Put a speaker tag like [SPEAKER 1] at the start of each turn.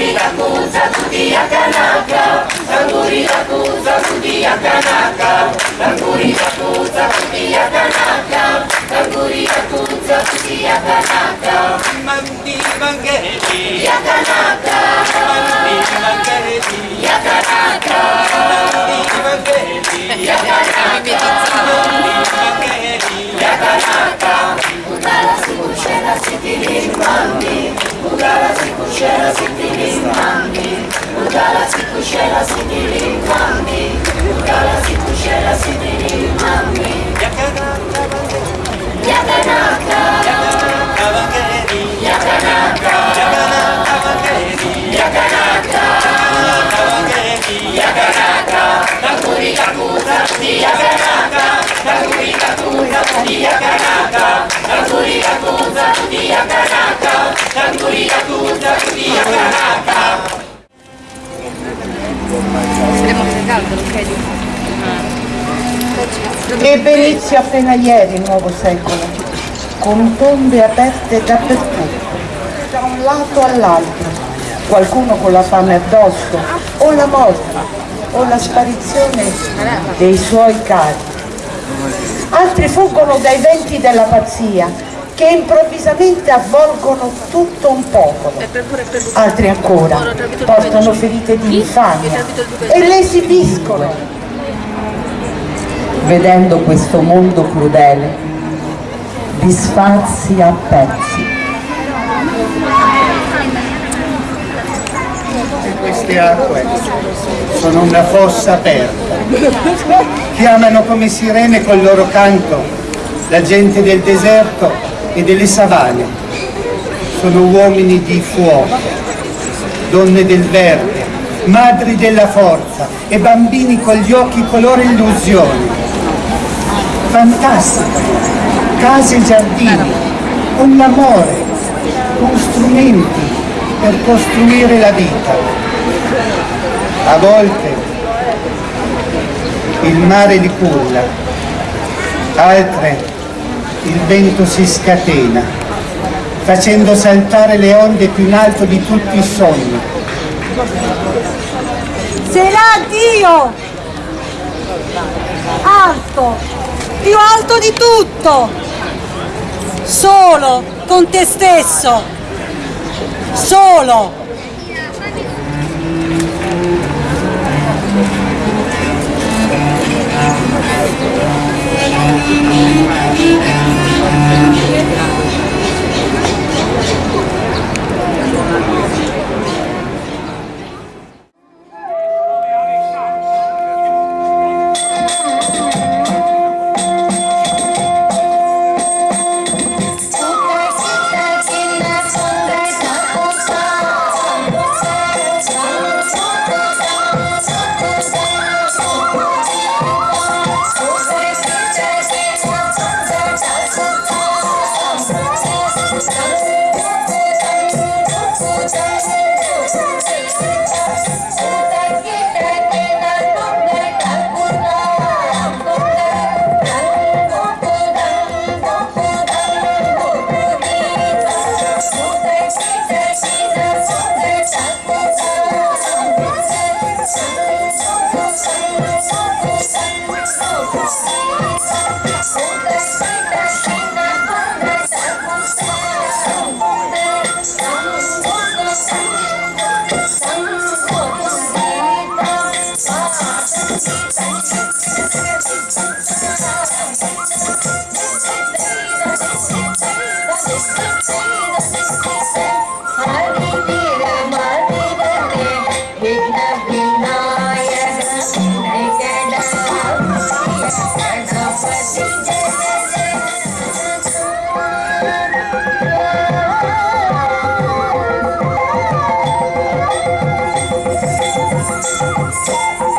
[SPEAKER 1] Tanguriraku Satsukiya Tanaka Tanguriraku Satsukiya Tanaka Tanguriraku Satsukiya Tanaka Tanguriraku Satsukiya Tanaka
[SPEAKER 2] Mandi Mangeri
[SPEAKER 1] Yakanaka Yakanaka
[SPEAKER 2] Mangheri
[SPEAKER 1] Yakanaka Yakanaka
[SPEAKER 2] Yakanaka
[SPEAKER 3] Ebbe inizio appena ieri il nuovo secolo, con tombe aperte dappertutto, da un lato all'altro, qualcuno con la fame addosso, o la morte, o la sparizione dei suoi cari. Altri fuggono dai venti della pazzia, che improvvisamente avvolgono tutto un popolo. Altri ancora portano ferite di infamia e le esibiscono vedendo questo mondo crudele disfarsi a pezzi.
[SPEAKER 4] Queste acque sono una fossa aperta. Chiamano come sirene col loro canto la gente del deserto e delle savane. Sono uomini di fuoco, donne del verde, madri della forza e bambini con gli occhi color illusione. Fantastica, case e giardini, con l'amore, con strumenti per costruire la vita. A volte il mare li culla, altre il vento si scatena, facendo saltare le onde più in alto di tutti i sogni.
[SPEAKER 5] Se l'ha Dio! Alto! Più alto di tutto! Solo con te stesso! Solo!
[SPEAKER 1] Música